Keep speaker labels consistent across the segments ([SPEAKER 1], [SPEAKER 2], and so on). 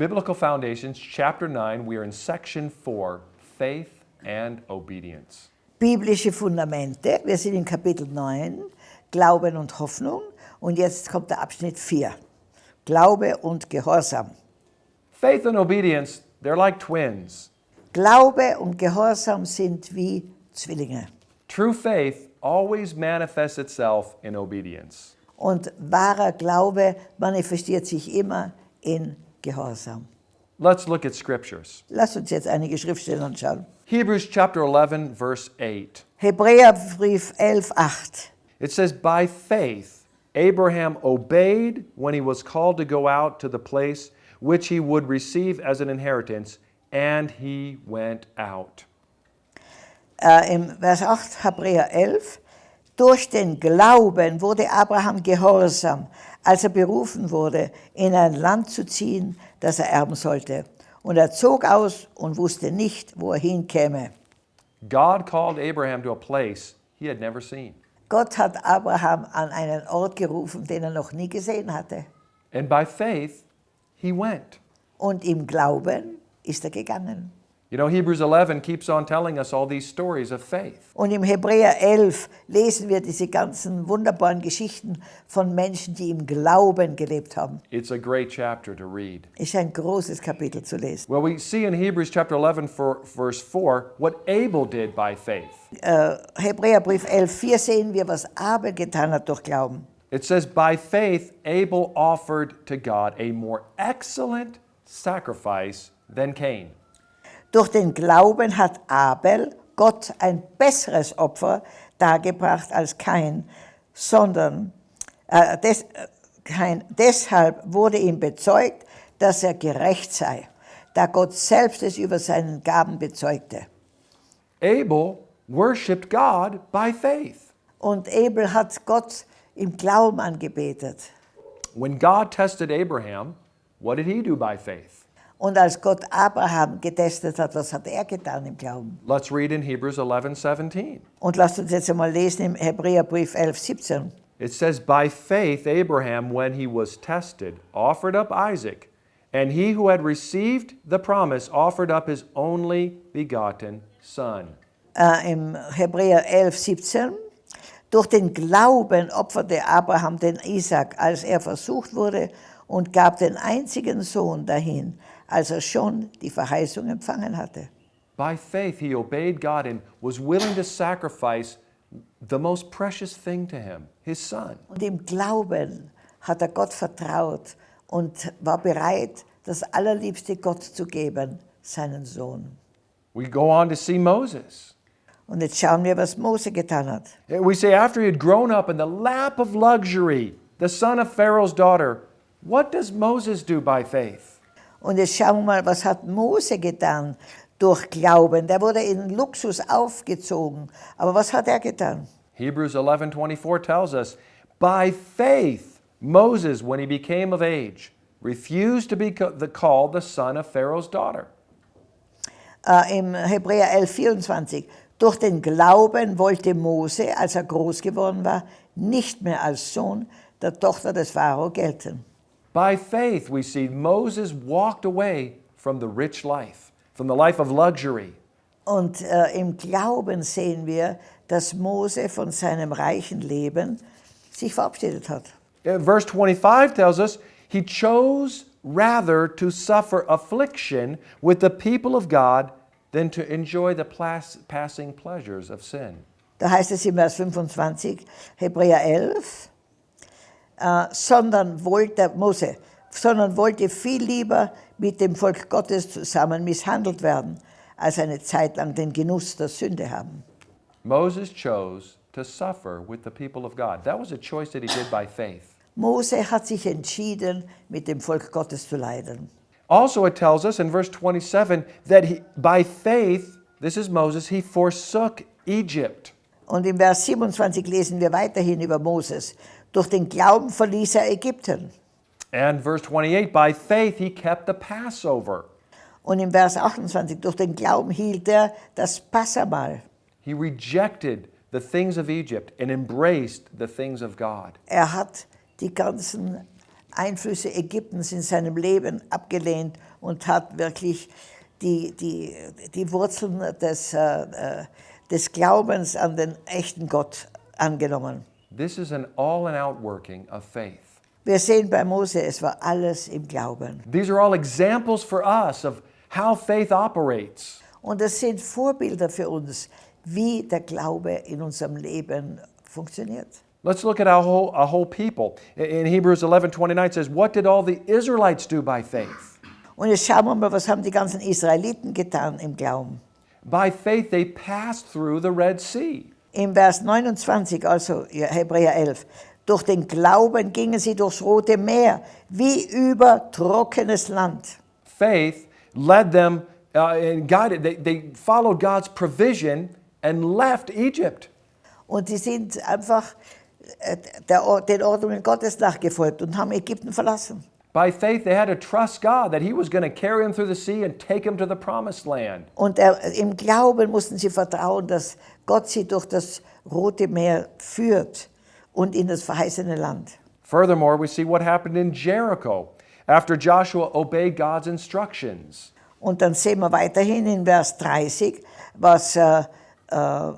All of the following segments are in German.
[SPEAKER 1] Biblical Foundations, chapter 9, we are in section 4 faith and obedience.
[SPEAKER 2] Biblische Fundamente. Wir sind in Kapitel 9, Glauben und Hoffnung. Und jetzt kommt der Abschnitt 4, Glaube und Gehorsam.
[SPEAKER 1] Faith and obedience, they're like twins.
[SPEAKER 2] Glaube und Gehorsam sind wie Zwillinge.
[SPEAKER 1] True faith always manifests itself in obedience.
[SPEAKER 2] Und wahrer Glaube manifestiert sich immer in Gehorsam.
[SPEAKER 1] Let's look at scriptures.
[SPEAKER 2] Lass uns jetzt einige Schriftstellen anschauen.
[SPEAKER 1] Hebrews chapter 11, verse 8.
[SPEAKER 2] Hebräerbrief 11, 8.
[SPEAKER 1] It says, By faith, Abraham obeyed when he was called to go out to the place which he would receive as an inheritance, and he went out.
[SPEAKER 2] Äh, Im Vers 8, Hebräer 11. Durch den Glauben wurde Abraham gehorsam, als er berufen wurde, in ein Land zu ziehen, das er erben sollte. Und er zog aus und wusste nicht, wo er hinkäme.
[SPEAKER 1] God called Abraham to a place he had never seen.
[SPEAKER 2] Gott hat Abraham an einen Ort gerufen, den er noch nie gesehen hatte.
[SPEAKER 1] And by faith, he went.
[SPEAKER 2] Und im Glauben ist er gegangen.
[SPEAKER 1] You know, Hebrews 11 keeps on telling us all these stories of faith.
[SPEAKER 2] Und im Hebräer 11 lesen wir diese ganzen wunderbaren Geschichten von Menschen, die im Glauben gelebt haben.
[SPEAKER 1] It's a great chapter to read.
[SPEAKER 2] Ist ein großes Kapitel zu lesen.
[SPEAKER 1] Well, we see in Hebrews chapter 11, for, verse 4, what Abel did by faith.
[SPEAKER 2] Äh, Hebräerbrief 11, 4 sehen wir, was Abel getan hat durch Glauben.
[SPEAKER 1] It says, By faith, Abel offered to God a more excellent sacrifice than Cain.
[SPEAKER 2] Durch den Glauben hat Abel Gott ein besseres Opfer dargebracht als Kain, sondern äh, des, äh, Kain, deshalb wurde ihm bezeugt, dass er gerecht sei, da Gott selbst es über seinen Gaben bezeugte.
[SPEAKER 1] Abel worshiped God by faith.
[SPEAKER 2] Und Abel hat Gott im Glauben angebetet.
[SPEAKER 1] When God tested Abraham, what did he do by faith?
[SPEAKER 2] Und als Gott Abraham getestet hat, was hat er getan im Glauben?
[SPEAKER 1] Let's read in Hebrews 11, 17.
[SPEAKER 2] Und lasst uns jetzt einmal lesen im Hebräerbrief 11, 17.
[SPEAKER 1] It says, By faith, Abraham, when he was tested, offered up Isaac, and he who had received the promise offered up his only begotten son.
[SPEAKER 2] Äh, Im Hebräer 11, 17. Durch den Glauben opferte Abraham den Isaac, als er versucht wurde, und gab den einzigen Sohn dahin, als er schon die Verheißung empfangen hatte.
[SPEAKER 1] By faith, he obeyed God and was willing to sacrifice the most precious thing to him, his son.
[SPEAKER 2] Und im Glauben hat er Gott vertraut und war bereit, das Allerliebste Gott zu geben, seinen Sohn.
[SPEAKER 1] We go on to see Moses.
[SPEAKER 2] Und jetzt schauen wir, was Mose getan hat.
[SPEAKER 1] We say, after he had grown up in the lap of luxury, the son of Pharaoh's daughter, what does Moses do by faith?
[SPEAKER 2] Und jetzt schauen wir mal, was hat Mose getan durch Glauben? Der wurde in Luxus aufgezogen. Aber was hat er getan?
[SPEAKER 1] Hebrews 11:24 tells us, by faith Moses when he became of age refused to be called the son of Pharaoh's daughter.
[SPEAKER 2] Äh, Im Hebräer 11, 24. Durch den Glauben wollte Mose, als er groß geworden war, nicht mehr als Sohn der Tochter des Pharao gelten.
[SPEAKER 1] By faith we see Moses walked away from the rich life, from the life of luxury.
[SPEAKER 2] Und äh, im Glauben sehen wir, dass Mose von seinem reichen Leben sich verabschiedet hat.
[SPEAKER 1] Uh, Verse 25 tells us he chose rather to suffer affliction with the people of God than to enjoy the passing pleasures of sin.
[SPEAKER 2] Da heißt es im Vers 25, Hebräer 11, äh, sondern wollte Mose, sondern wollte viel lieber mit dem Volk Gottes zusammen misshandelt werden, als eine Zeit lang den Genuss der Sünde haben.
[SPEAKER 1] Moses chose to suffer with the people of God. That was a choice that he did by faith.
[SPEAKER 2] Mose hat sich entschieden, mit dem Volk Gottes zu leiden.
[SPEAKER 1] Also, it tells us in verse 27 that he, by faith, this is Moses, he forsook Egypt.
[SPEAKER 2] Und im Vers 27 lesen wir weiterhin über Moses. Durch den Glauben verließ er Ägypten.
[SPEAKER 1] And verse 28, by faith, he kept the Passover.
[SPEAKER 2] Und im Vers 28, durch den Glauben hielt er das Passamal.
[SPEAKER 1] He rejected the things of Egypt and embraced the things of God.
[SPEAKER 2] Er hat die ganzen Einflüsse Ägyptens in seinem Leben abgelehnt und hat wirklich die, die, die Wurzeln des, äh, äh, des Glaubens an den echten Gott angenommen.
[SPEAKER 1] This is an all and out working of faith.
[SPEAKER 2] Wir sehen bei Mose, es war alles im Glauben.
[SPEAKER 1] These are all examples for us of how faith operates.
[SPEAKER 2] Und das sind Vorbilder für uns, wie der Glaube in unserem Leben funktioniert.
[SPEAKER 1] Let's look at our whole, a whole people. In Hebrews 11 29 says, What did all the Israelites do by faith?
[SPEAKER 2] Und jetzt schauen wir mal, was haben die ganzen Israeliten getan im Glauben.
[SPEAKER 1] By faith, they passed through the Red Sea.
[SPEAKER 2] Im Vers 29, also Hebräer 11, durch den Glauben gingen sie durchs Rote Meer, wie über trockenes Land.
[SPEAKER 1] Faith led them uh, and guided, they, they followed God's provision and left Egypt.
[SPEAKER 2] Und die sind einfach äh, der, den Ordnungen Gottes nachgefolgt und haben Ägypten verlassen.
[SPEAKER 1] By faith, they had to trust God that He was going to carry them through the sea and take them to the promised land.
[SPEAKER 2] Und er, im Glauben mussten sie vertrauen, dass Gott sie durch das Rote Meer führt und in das verheißene Land.
[SPEAKER 1] Furthermore, we see what happened in Jericho after Joshua obeyed God's instructions.
[SPEAKER 2] Und dann sehen wir weiterhin in Vers 30, was, äh, äh,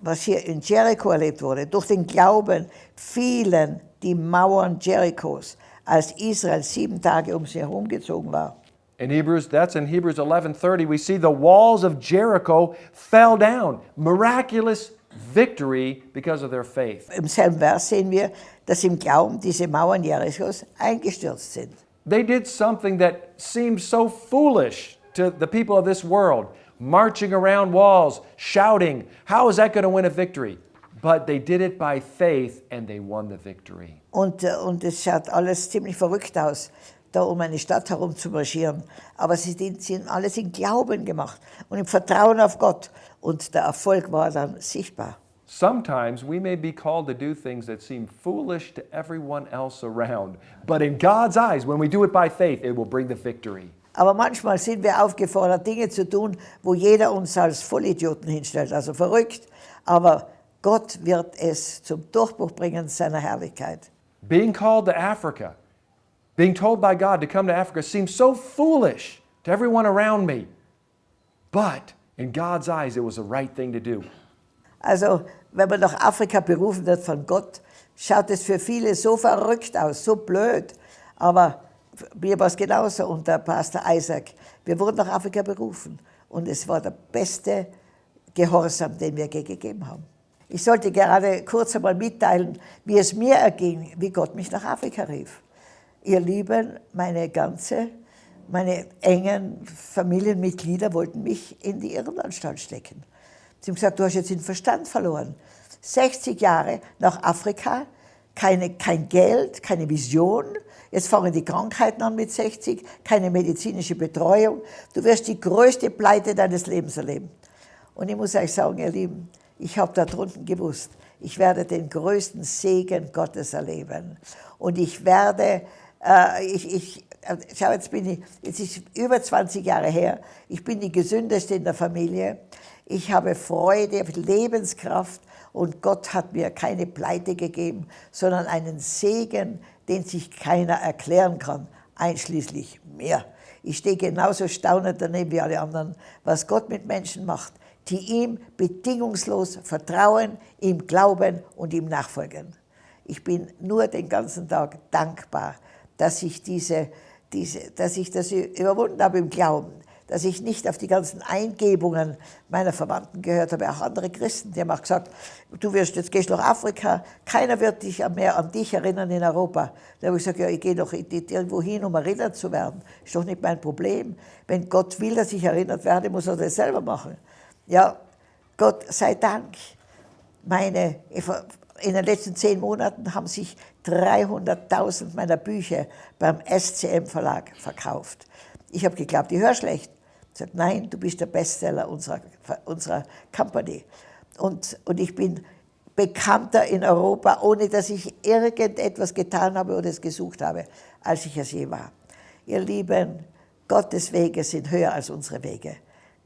[SPEAKER 2] was hier in Jericho erlebt wurde. Durch den Glauben fielen die Mauern Jerichos, als Israel sieben Tage um sie herumgezogen war.
[SPEAKER 1] In Hebrews, that's in Hebrews 11:30, we see the walls of Jericho fell down. Miraculous victory because of their faith.
[SPEAKER 2] Im selben Vers sehen wir, dass im Glauben diese Mauern Jerichos eingestürzt sind.
[SPEAKER 1] They did something that seemed so foolish to the people of this world, marching around walls, shouting, how is that going to win a victory? But they did it by faith and they won the victory.
[SPEAKER 2] Und, äh, und es schaut alles ziemlich verrückt aus, da um eine Stadt herum zu marschieren. Aber sie, haben alles im Glauben gemacht und im Vertrauen auf Gott. Und der Erfolg war dann sichtbar.
[SPEAKER 1] Sometimes we may be called to do things that seem foolish to everyone else around, but in God's eyes, when we do it by faith, it will bring the victory.
[SPEAKER 2] Aber manchmal sind wir aufgefordert, Dinge zu tun, wo jeder uns als Vollidioten hinstellt, also verrückt. Aber Gott wird es zum Durchbruch bringen seiner Herrlichkeit.
[SPEAKER 1] Being called to Africa, being told by God to come to Africa seems so foolish to everyone around me. But in God's eyes, it was the right thing to do.
[SPEAKER 2] Also, wenn man nach Afrika berufen wird von Gott, schaut es für viele so verrückt aus, so blöd. Aber mir war es genauso und der Pastor Isaac. Wir wurden nach Afrika berufen und es war der beste Gehorsam, den wir gegeben haben. Ich sollte gerade kurz einmal mitteilen, wie es mir erging, wie Gott mich nach Afrika rief. Ihr Lieben, meine ganze, meine engen Familienmitglieder wollten mich in die Irrenanstalt stecken. Sie haben gesagt, du hast jetzt den Verstand verloren. 60 Jahre nach Afrika, keine, kein Geld, keine Vision. Jetzt fangen die Krankheiten an mit 60, keine medizinische Betreuung. Du wirst die größte Pleite deines Lebens erleben. Und ich muss euch sagen, ihr Lieben, ich habe da drunten gewusst, ich werde den größten Segen Gottes erleben. Und ich werde, äh, ich, ich, äh, schau, jetzt bin ich, jetzt ist über 20 Jahre her, ich bin die gesündeste in der Familie. Ich habe Freude, Lebenskraft und Gott hat mir keine Pleite gegeben, sondern einen Segen, den sich keiner erklären kann, einschließlich mir. Ich stehe genauso staunend daneben wie alle anderen, was Gott mit Menschen macht, die ihm bedingungslos vertrauen, ihm glauben und ihm nachfolgen. Ich bin nur den ganzen Tag dankbar, dass ich, diese, diese, dass ich das überwunden habe im Glauben, dass ich nicht auf die ganzen Eingebungen meiner Verwandten gehört habe, auch andere Christen, die haben auch gesagt, du wirst jetzt gehst nach Afrika, keiner wird dich mehr an dich erinnern in Europa. Da habe ich gesagt, ja, ich gehe doch irgendwo hin, um erinnert zu werden. Ist doch nicht mein Problem. Wenn Gott will, dass ich erinnert werde, muss er das selber machen. Ja, Gott sei Dank. Meine, in den letzten zehn Monaten haben sich 300.000 meiner Bücher beim SCM Verlag verkauft. Ich habe geglaubt, ich höre schlecht. Gesagt, nein, du bist der Bestseller unserer, unserer Company. Und, und ich bin bekannter in Europa, ohne dass ich irgendetwas getan habe oder es gesucht habe, als ich es je war. Ihr Lieben, Gottes Wege sind höher als unsere Wege.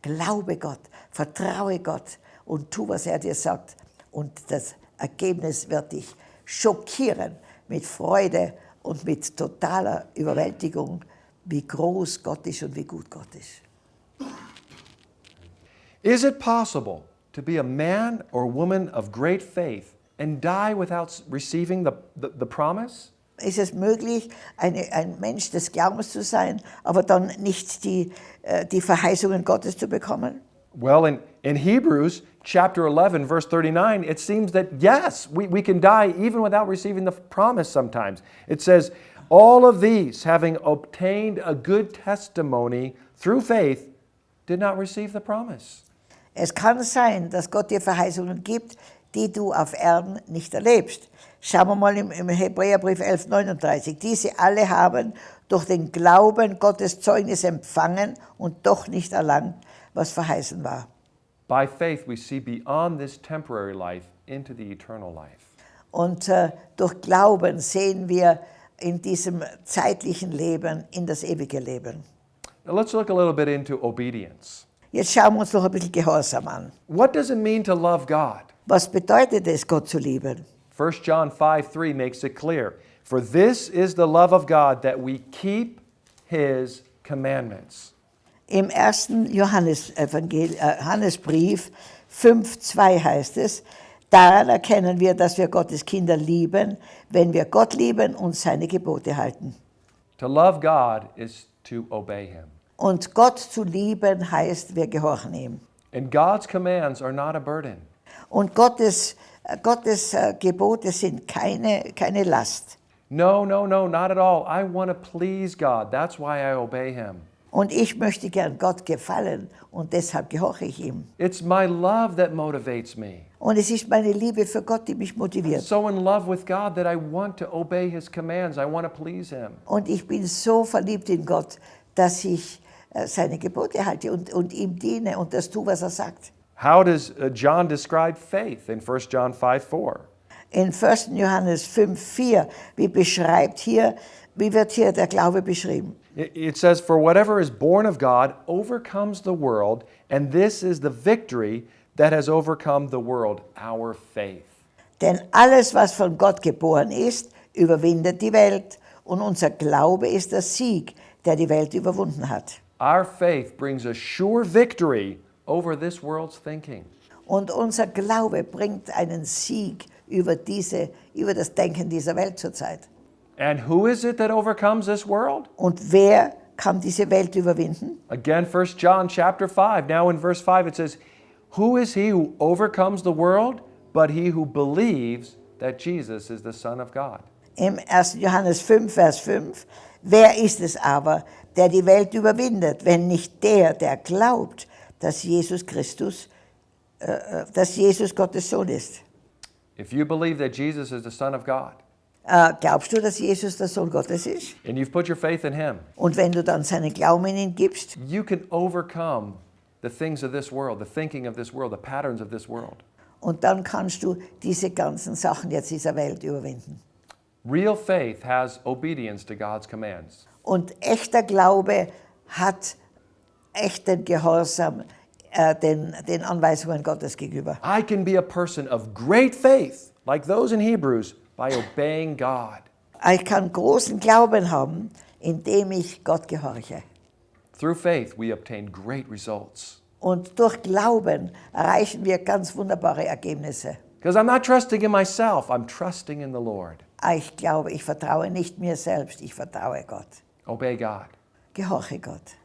[SPEAKER 2] Glaube Gott, vertraue Gott und tu, was er dir sagt. Und das Ergebnis wird dich schockieren mit Freude und mit totaler Überwältigung, wie groß Gott ist und wie gut Gott ist.
[SPEAKER 1] Is it possible to be a man or woman of great faith and die without receiving the, the, the promise?
[SPEAKER 2] Ist es möglich, eine, ein Mensch des Glaubens zu sein, aber dann nicht die, äh, die Verheißungen Gottes zu bekommen?
[SPEAKER 1] Well, in, in Hebrews chapter 11, verse 39, it seems that yes, we, we can die even without receiving the promise sometimes. It says, All of these, having obtained a good testimony through faith, did not receive the promise.
[SPEAKER 2] Es kann sein, dass Gott dir Verheißungen gibt, die du auf Erden nicht erlebst. Schauen wir mal im, im Hebräerbrief 11,39. Diese alle haben durch den Glauben Gottes Zeugnis empfangen und doch nicht erlangt, was verheißen war.
[SPEAKER 1] By faith, we see beyond this temporary life into the eternal life.
[SPEAKER 2] Und äh, durch Glauben sehen wir in diesem zeitlichen Leben in das ewige Leben.
[SPEAKER 1] Now let's look a little bit into obedience.
[SPEAKER 2] Jetzt schauen wir uns noch ein bisschen Gehorsam an.
[SPEAKER 1] What does it mean to love God?
[SPEAKER 2] Was bedeutet es, Gott zu lieben?
[SPEAKER 1] 1 John 5 3 makes it clear. For this is the love of God that we keep his commandments.
[SPEAKER 2] Im ersten Johannes Evangel äh, Johannesbrief 5,2 heißt es, daran erkennen wir, dass wir Gottes Kinder lieben, wenn wir Gott lieben und seine Gebote halten.
[SPEAKER 1] To love God is to obey him.
[SPEAKER 2] Und Gott zu lieben heißt, wir gehorchen ihm.
[SPEAKER 1] And God's commands are not a burden.
[SPEAKER 2] Und Gottes, Gottes äh, Gebote sind keine, keine Last.
[SPEAKER 1] No, no, no, not at all. I want to please God. That's why I obey him.
[SPEAKER 2] Und ich möchte gern Gott gefallen und deshalb gehorche ich ihm.
[SPEAKER 1] It's my love that motivates me.
[SPEAKER 2] Und es ist meine Liebe für Gott, die mich motiviert.
[SPEAKER 1] So in love with God that I want to obey his commands. I want to please him.
[SPEAKER 2] Und ich bin so verliebt in Gott, dass ich seine Gebote halte und, und ihm diene und das tue, was er sagt.
[SPEAKER 1] How does uh, John describe faith in 1 John 5 4?
[SPEAKER 2] In 1. Johannes 5, 4, wie beschreibt hier, wie wird hier der Glaube beschrieben?
[SPEAKER 1] It says, For whatever is born of God overcomes the world, and this is the victory that has overcome the world, our faith.
[SPEAKER 2] Denn alles, was von Gott geboren ist, überwindet die Welt. Und unser Glaube ist der Sieg, der die Welt überwunden hat.
[SPEAKER 1] Our faith brings a sure victory over this world's thinking.
[SPEAKER 2] Und unser Glaube bringt einen Sieg über, diese, über das Denken dieser Welt zurzeit.
[SPEAKER 1] And who is it that overcomes this world?
[SPEAKER 2] Und wer kann diese Welt überwinden?
[SPEAKER 1] Again, 1 John chapter 5. Now in verse 5 it says, Who is he who overcomes the world but he who believes that Jesus is the Son of God?
[SPEAKER 2] Im 1. Johannes 5, Vers 5. Wer ist es aber, der die Welt überwindet, wenn nicht der, der glaubt, dass Jesus Christus, äh, äh, dass Jesus Gottes Sohn ist?
[SPEAKER 1] If you believe that Jesus is the Son of God,
[SPEAKER 2] Äh, glaubst du, dass Jesus der Sohn Gottes ist?
[SPEAKER 1] and you've put your faith in him,
[SPEAKER 2] Und wenn du dann seinen Glauben in ihn gibst,
[SPEAKER 1] you can overcome the things of this world, the thinking of this world, the patterns of this world.
[SPEAKER 2] und dann kannst du diese ganzen Sachen jetzt dieser Welt überwinden.
[SPEAKER 1] Real faith has obedience to God's commands.
[SPEAKER 2] Und echter Glaube hat echten Gehorsam äh, den, den Anweisungen Gottes gegenüber.
[SPEAKER 1] I can be a person of great faith, like those in Hebrews, by obeying God.
[SPEAKER 2] Ich kann großen Glauben haben, indem ich Gott gehorche.
[SPEAKER 1] Through faith, we obtain great results.
[SPEAKER 2] Und durch Glauben erreichen wir ganz wunderbare Ergebnisse.
[SPEAKER 1] Because I'm not trusting in myself, I'm trusting in the Lord.
[SPEAKER 2] Ich glaube, ich vertraue nicht mir selbst, ich vertraue Gott.
[SPEAKER 1] Obey God.
[SPEAKER 2] Gehorche Gott.